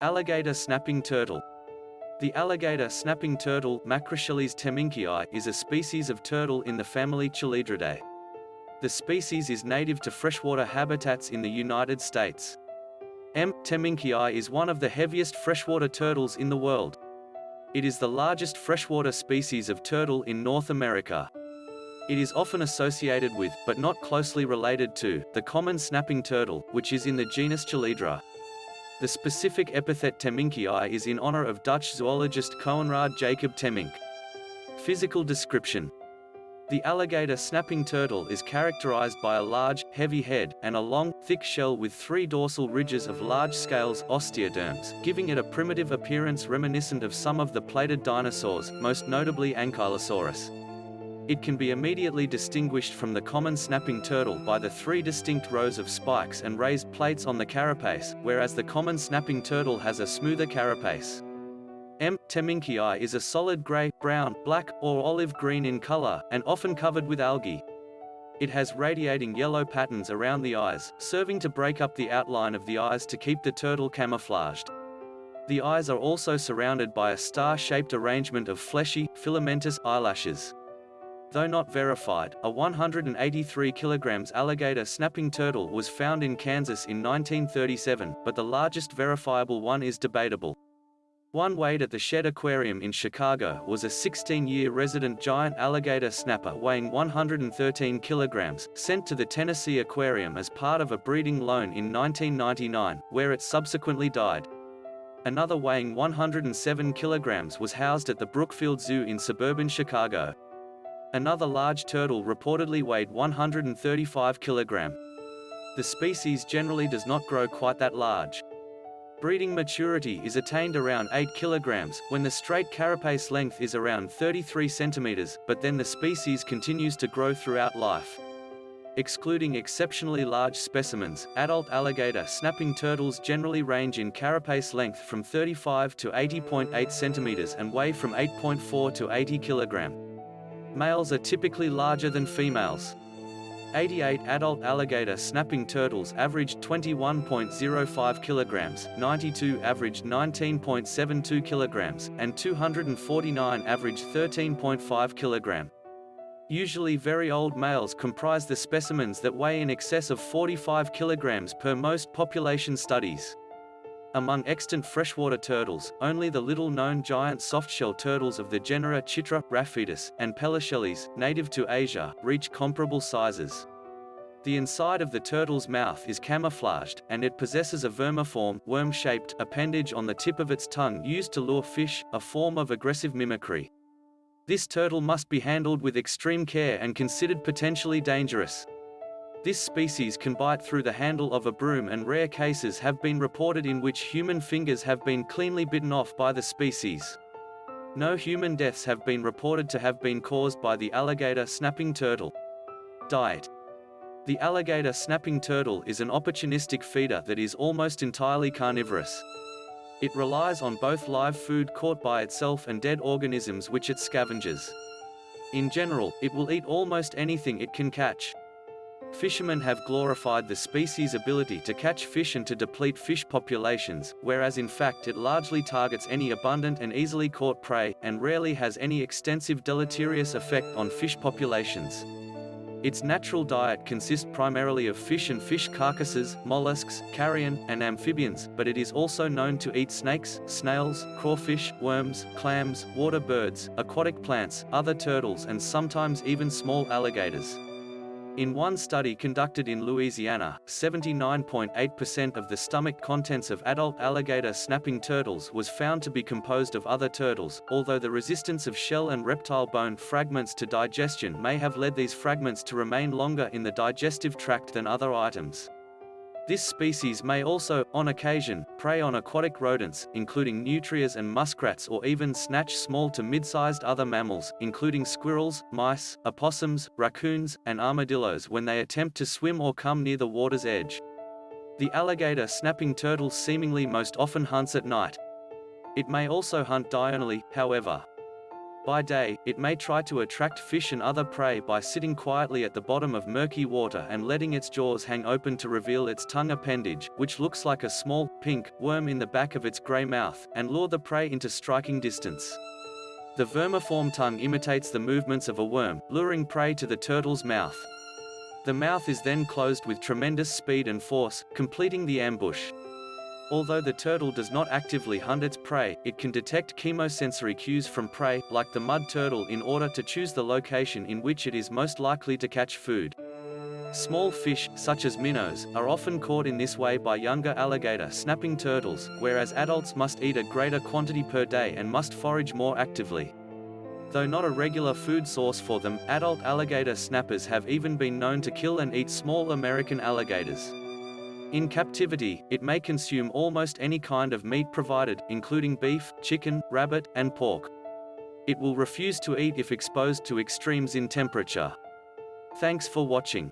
Alligator snapping turtle. The alligator snapping turtle Macrochelys temminckii is a species of turtle in the family Chelydridae. The species is native to freshwater habitats in the United States. M. temminckii is one of the heaviest freshwater turtles in the world. It is the largest freshwater species of turtle in North America. It is often associated with, but not closely related to, the common snapping turtle, which is in the genus Chelydra. The specific epithet temminckii is in honor of Dutch zoologist Coenraad Jacob Temminck. Physical description the alligator snapping turtle is characterized by a large, heavy head, and a long, thick shell with three dorsal ridges of large scales osteoderms, giving it a primitive appearance reminiscent of some of the plated dinosaurs, most notably Ankylosaurus. It can be immediately distinguished from the common snapping turtle by the three distinct rows of spikes and raised plates on the carapace, whereas the common snapping turtle has a smoother carapace. M. temminckii is a solid gray, brown, black, or olive green in color, and often covered with algae. It has radiating yellow patterns around the eyes, serving to break up the outline of the eyes to keep the turtle camouflaged. The eyes are also surrounded by a star-shaped arrangement of fleshy, filamentous eyelashes. Though not verified, a 183 kg alligator snapping turtle was found in Kansas in 1937, but the largest verifiable one is debatable. One weighed at the Shedd Aquarium in Chicago was a 16-year resident giant alligator snapper weighing 113 kilograms, sent to the Tennessee Aquarium as part of a breeding loan in 1999, where it subsequently died. Another weighing 107 kilograms was housed at the Brookfield Zoo in suburban Chicago. Another large turtle reportedly weighed 135 kg. The species generally does not grow quite that large. Breeding maturity is attained around 8 kg, when the straight carapace length is around 33 cm, but then the species continues to grow throughout life. Excluding exceptionally large specimens, adult alligator snapping turtles generally range in carapace length from 35 to 80.8 cm and weigh from 8.4 to 80 kilogram. Males are typically larger than females. 88 adult alligator snapping turtles averaged 21.05 kilograms, 92 averaged 19.72 kilograms, and 249 averaged 13.5 kilogram. Usually very old males comprise the specimens that weigh in excess of 45 kilograms per most population studies. Among extant freshwater turtles, only the little-known giant softshell turtles of the genera Chitra, Rafetus, and Pelochelys, native to Asia, reach comparable sizes. The inside of the turtle's mouth is camouflaged, and it possesses a vermiform, worm-shaped appendage on the tip of its tongue used to lure fish, a form of aggressive mimicry. This turtle must be handled with extreme care and considered potentially dangerous. This species can bite through the handle of a broom and rare cases have been reported in which human fingers have been cleanly bitten off by the species. No human deaths have been reported to have been caused by the alligator snapping turtle. Diet The alligator snapping turtle is an opportunistic feeder that is almost entirely carnivorous. It relies on both live food caught by itself and dead organisms which it scavenges. In general, it will eat almost anything it can catch. Fishermen have glorified the species' ability to catch fish and to deplete fish populations, whereas in fact it largely targets any abundant and easily caught prey, and rarely has any extensive deleterious effect on fish populations. Its natural diet consists primarily of fish and fish carcasses, mollusks, carrion, and amphibians, but it is also known to eat snakes, snails, crawfish, worms, clams, water birds, aquatic plants, other turtles and sometimes even small alligators. In one study conducted in Louisiana, 79.8% of the stomach contents of adult alligator snapping turtles was found to be composed of other turtles, although the resistance of shell and reptile bone fragments to digestion may have led these fragments to remain longer in the digestive tract than other items. This species may also, on occasion, prey on aquatic rodents, including nutrias and muskrats or even snatch small to mid-sized other mammals, including squirrels, mice, opossums, raccoons, and armadillos when they attempt to swim or come near the water's edge. The alligator snapping turtle seemingly most often hunts at night. It may also hunt diurnally, however. By day, it may try to attract fish and other prey by sitting quietly at the bottom of murky water and letting its jaws hang open to reveal its tongue appendage, which looks like a small, pink, worm in the back of its grey mouth, and lure the prey into striking distance. The vermiform tongue imitates the movements of a worm, luring prey to the turtle's mouth. The mouth is then closed with tremendous speed and force, completing the ambush. Although the turtle does not actively hunt its prey, it can detect chemosensory cues from prey, like the mud turtle in order to choose the location in which it is most likely to catch food. Small fish, such as minnows, are often caught in this way by younger alligator snapping turtles, whereas adults must eat a greater quantity per day and must forage more actively. Though not a regular food source for them, adult alligator snappers have even been known to kill and eat small American alligators. In captivity, it may consume almost any kind of meat provided, including beef, chicken, rabbit, and pork. It will refuse to eat if exposed to extremes in temperature. Thanks for watching.